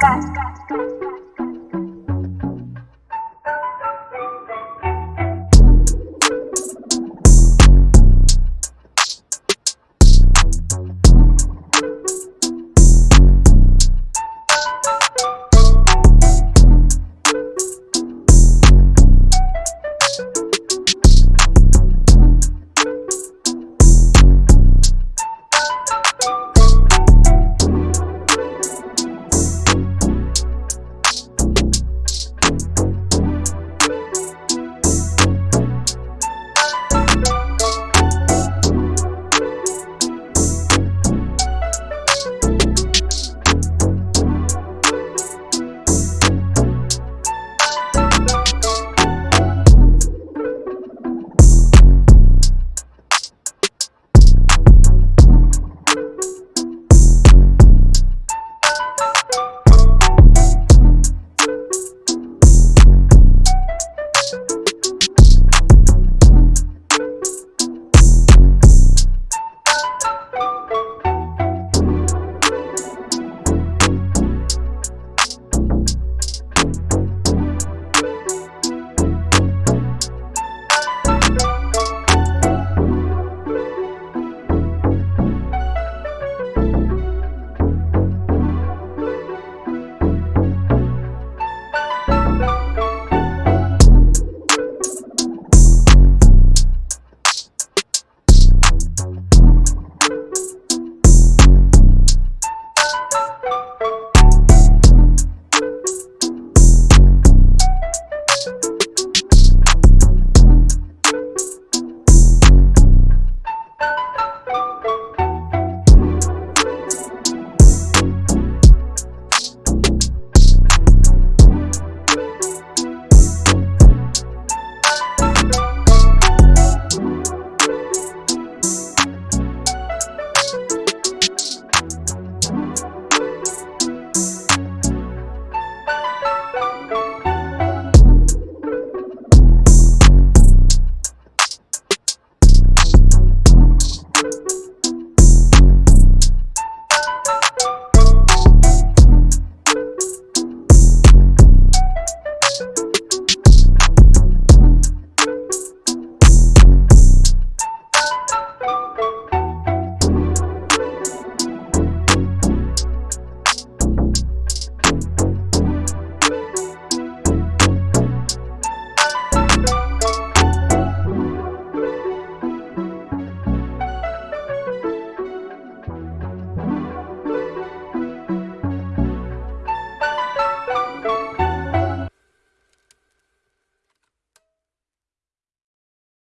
Cut. You